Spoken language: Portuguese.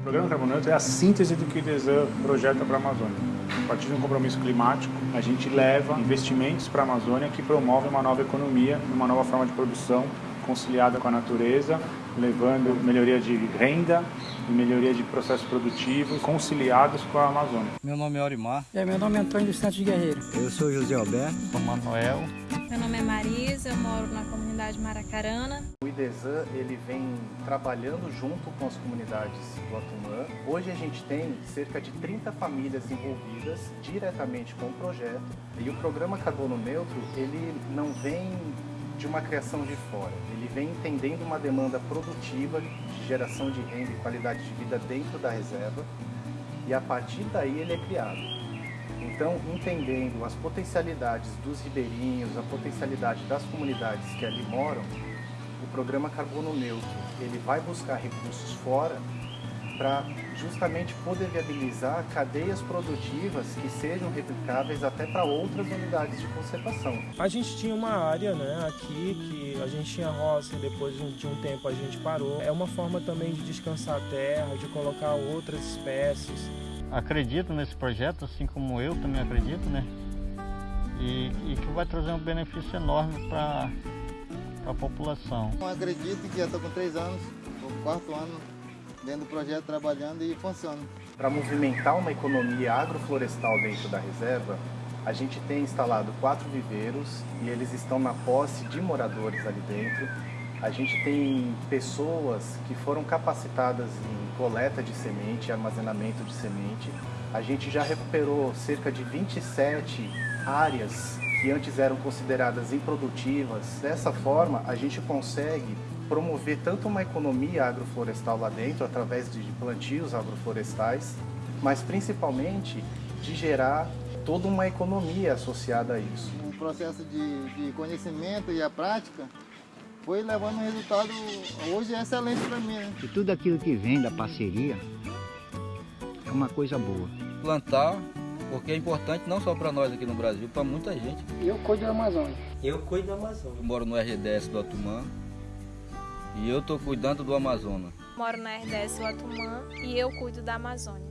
O programa Carbono Neutro é a síntese do que o IDESAN projeta para a Amazônia. A partir de um compromisso climático, a gente leva investimentos para a Amazônia que promovem uma nova economia, uma nova forma de produção conciliada com a natureza, levando melhoria de renda e melhoria de processos produtivos conciliados com a Amazônia. Meu nome é Orimar. É, meu nome é Antônio dos Santos Guerreiro. Eu sou José Alberto. Sou Manuel. Meu nome é Marisa, eu moro na comunidade Maracarana. O IDESAN ele vem trabalhando junto com as comunidades do Atumã. Hoje a gente tem cerca de 30 famílias envolvidas diretamente com o projeto e o programa Carbono Neutro ele não vem de uma criação de fora. Ele vem entendendo uma demanda produtiva de geração de renda e qualidade de vida dentro da reserva e a partir daí ele é criado. Então, entendendo as potencialidades dos ribeirinhos, a potencialidade das comunidades que ali moram, o programa Carbono Neutro ele vai buscar recursos fora para justamente poder viabilizar cadeias produtivas que sejam replicáveis até para outras unidades de conservação. A gente tinha uma área né, aqui que a gente tinha roça e depois de um tempo a gente parou. É uma forma também de descansar a terra, de colocar outras espécies. Acredito nesse projeto, assim como eu também acredito, né? E, e que vai trazer um benefício enorme para a população. Eu acredito que já estou com três anos, o quarto ano dentro do projeto trabalhando e funciona. Para movimentar uma economia agroflorestal dentro da reserva, a gente tem instalado quatro viveiros e eles estão na posse de moradores ali dentro. A gente tem pessoas que foram capacitadas em coleta de semente armazenamento de semente. A gente já recuperou cerca de 27 áreas que antes eram consideradas improdutivas. Dessa forma, a gente consegue promover tanto uma economia agroflorestal lá dentro, através de plantios agroflorestais, mas principalmente de gerar toda uma economia associada a isso. O processo de, de conhecimento e a prática foi levando um resultado hoje é excelente para mim. Né? E tudo aquilo que vem da parceria é uma coisa boa. Plantar, porque é importante não só para nós aqui no Brasil, para muita gente. Eu cuido da Amazônia. Eu cuido da Amazônia. Eu moro no RDS do Atumã e eu estou cuidando do Amazonas. Moro na RDS Atumã e eu cuido da Amazônia.